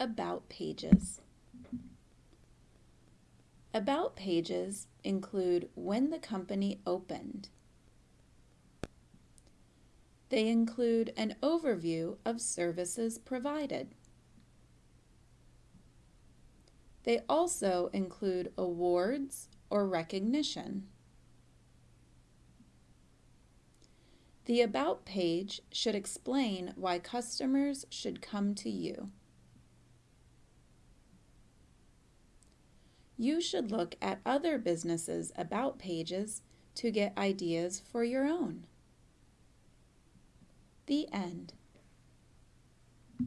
About pages. About pages include when the company opened. They include an overview of services provided. They also include awards or recognition. The About page should explain why customers should come to you. You should look at other businesses' About pages to get ideas for your own. The end.